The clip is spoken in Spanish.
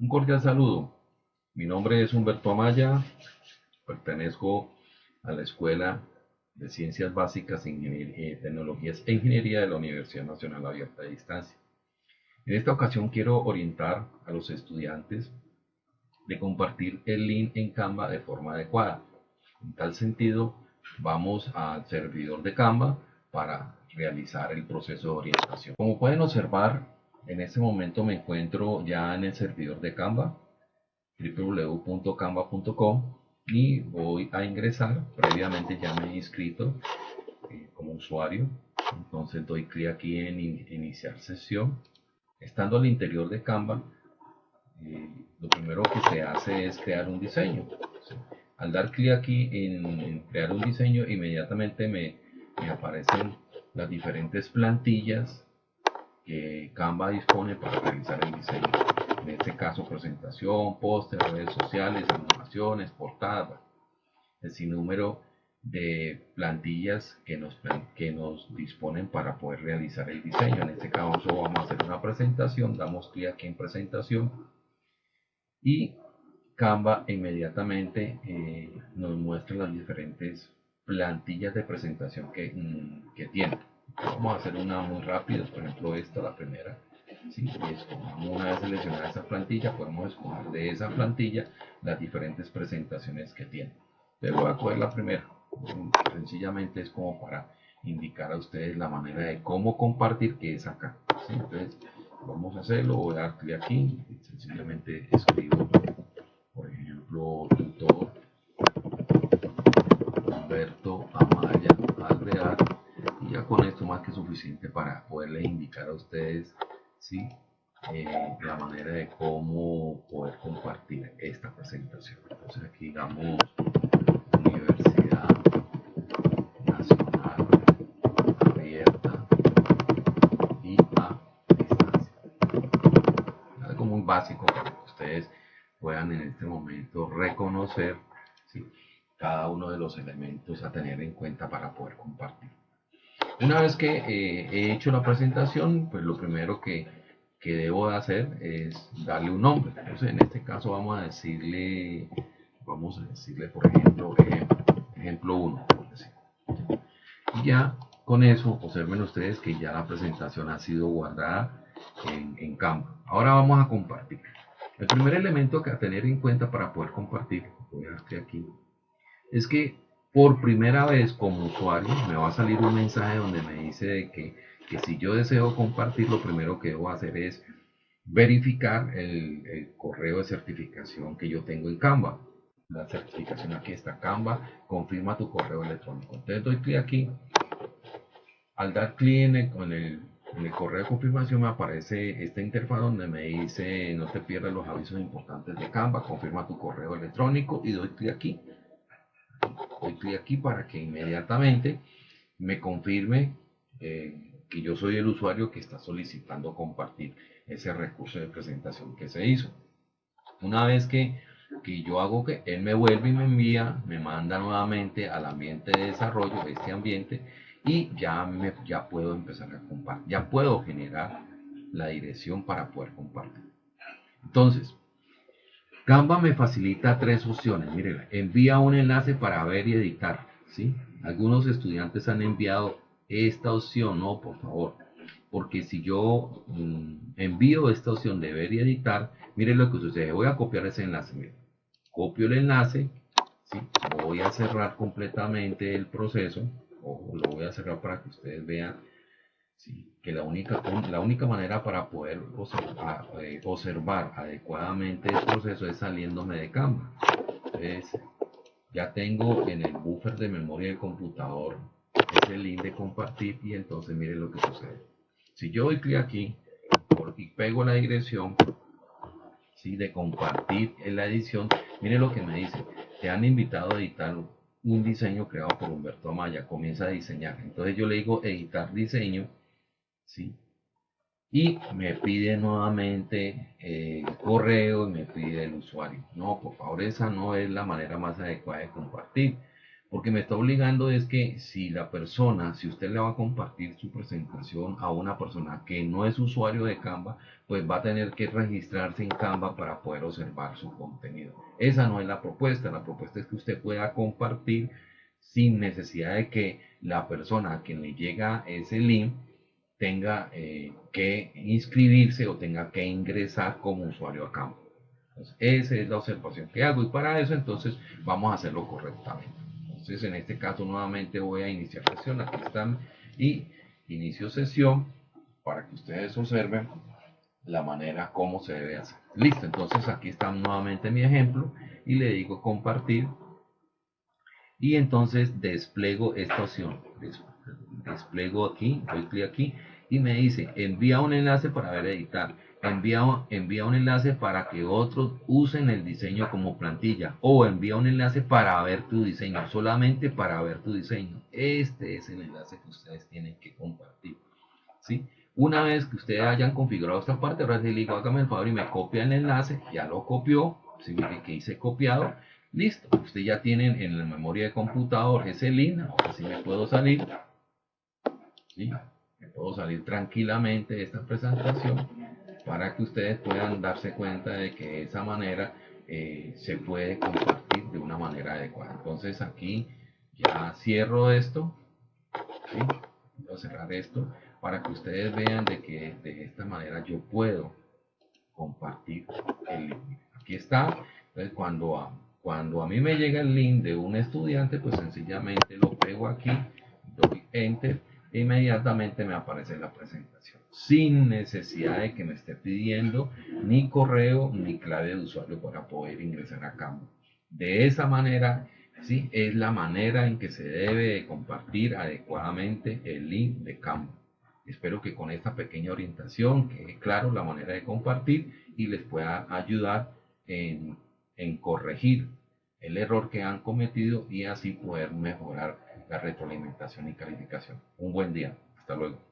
Un cordial saludo. Mi nombre es Humberto Amaya, pertenezco a la Escuela de Ciencias Básicas, Ingeniería, Tecnologías e Ingeniería de la Universidad Nacional Abierta de Distancia. En esta ocasión quiero orientar a los estudiantes de compartir el link en Canva de forma adecuada. En tal sentido, vamos al servidor de Canva para realizar el proceso de orientación. Como pueden observar, en este momento me encuentro ya en el servidor de Canva, www.canva.com y voy a ingresar. Previamente ya me he inscrito eh, como usuario. Entonces doy clic aquí en iniciar sesión. Estando al interior de Canva, eh, lo primero que se hace es crear un diseño. Al dar clic aquí en, crear un diseño, inmediatamente me, me aparecen las diferentes plantillas que Canva dispone para realizar el diseño. En este caso, presentación, póster, redes sociales, animaciones, portadas, el sinnúmero de plantillas que nos, que nos disponen para poder realizar el diseño. En este caso vamos a hacer una presentación, damos clic aquí en presentación y Canva inmediatamente eh, nos muestra las diferentes plantillas de presentación que, mm, que tiene. Vamos a hacer una muy rápida, por ejemplo esta, la primera. ¿sí? una vez seleccionada esa plantilla, podemos escoger de esa plantilla las diferentes presentaciones que tiene. Pero voy a coger la primera. Sencillamente es como para indicar a ustedes la manera de cómo compartir que es acá. Entonces, vamos a hacerlo. Voy a dar clic aquí. Sencillamente escribo, por ejemplo, tutor Humberto Amaya Alvear y ya con esto más que suficiente para poderles indicar a ustedes ¿sí? Eh, la manera de cómo poder compartir esta presentación. Entonces aquí digamos Universidad Nacional Abierta y a distancia. Algo muy básico para que ustedes puedan en este momento reconocer cada uno de los elementos a tener en cuenta para poder compartir una vez que eh, he hecho la presentación, pues lo primero que, que debo hacer es darle un nombre. Entonces, en este caso vamos a decirle, vamos a decirle, por ejemplo, ejemplo, 1, Y ya con eso, observen ustedes que ya la presentación ha sido guardada en, en Canva. Ahora vamos a compartir. El primer elemento que a tener en cuenta para poder compartir, voy a aquí, es que por primera vez como usuario me va a salir un mensaje donde me dice que, que si yo deseo compartir lo primero que debo hacer es verificar el, correo de certificación que yo tengo en Canva. La certificación aquí está Canva confirma tu correo electrónico. Entonces doy clic aquí. Al dar clic en el, en el correo de confirmación me aparece esta interfaz donde me dice no te pierdas los avisos importantes de Canva confirma tu correo electrónico y doy clic aquí doy clic aquí para que inmediatamente me confirme eh, que yo soy el usuario que está solicitando compartir ese recurso de presentación que se hizo. Una vez que, que yo hago que él me vuelve y me envía, me manda nuevamente al ambiente de desarrollo, este ambiente, y ya, me, ya puedo empezar a compartir, ya puedo generar la dirección para poder compartir. Entonces, Canva me facilita tres opciones. Miren, envía un enlace para ver y editar. ¿sí? Algunos estudiantes han enviado esta opción. No, por favor. Porque si yo mm, envío esta opción de ver y editar, miren lo que sucede. Voy a copiar ese enlace. Copio el enlace. Voy a cerrar completamente el proceso. O lo voy a cerrar para que ustedes vean que la única, la única manera para poder eh, observar, adecuadamente el proceso es saliéndome de Canva. Entonces, ya tengo en el buffer de memoria del computador ese link de compartir y entonces mire lo que sucede. Si yo doy clic aquí y pego la dirección ¿sí? de compartir en la edición, mire lo que me dice. Te han invitado a editar un diseño creado por Humberto Amaya. Comienza a diseñar. Entonces yo le digo editar diseño ¿sí? Y me pide nuevamente el correo y me pide el usuario. No, por favor, esa no es la manera más adecuada de compartir. Porque me está obligando es que si la persona, si usted le va a compartir su presentación a una persona que no es usuario de Canva, pues va a tener que registrarse en Canva para poder observar su contenido. Esa no es la propuesta. La propuesta es que usted pueda compartir sin necesidad de que la persona a quien le llega ese link tenga eh, que inscribirse o tenga que ingresar como usuario a Canva. esa es la observación que hago y para eso entonces vamos a hacerlo correctamente. Entonces en este caso nuevamente voy a iniciar sesión, aquí están y inicio sesión para que ustedes observen la manera como se debe hacer. Listo, entonces aquí está nuevamente mi ejemplo y le digo compartir y entonces despliego esta opción. Despliego aquí, doy clic aquí y me dice envía un enlace para ver editar. Envía, envía un enlace para que otros usen el diseño como plantilla o envía un enlace para ver tu diseño, solamente para ver tu diseño. Este es el enlace que ustedes tienen que compartir. ¿sí? Una vez que ustedes hayan configurado esta parte, ahora le digo, hágame el favor y me copia el enlace, ya lo copió, si que hice copiado, listo, usted ya tienen en la memoria de computador ese link, ahora sí me puedo salir, ¿sí? Puedo salir tranquilamente de esta presentación para que ustedes puedan darse cuenta de que de esa manera eh, se puede compartir de una manera adecuada. Entonces aquí ya cierro esto, voy a cerrar esto para que ustedes vean de que de esta manera yo puedo compartir el link. Aquí está. Entonces cuando a, cuando a mí me llega el link de un estudiante, pues sencillamente lo pego aquí, doy enter inmediatamente me aparece la presentación sin necesidad de que me esté pidiendo ni correo ni clave de usuario para poder ingresar a Canva. De esa manera, sí, es la manera en que se debe compartir adecuadamente el link de Canva. Espero que con esta pequeña orientación quede claro la manera de compartir y les pueda ayudar en, en corregir el error que han cometido y así poder mejorar la retroalimentación y calificación. Un buen día. Hasta luego.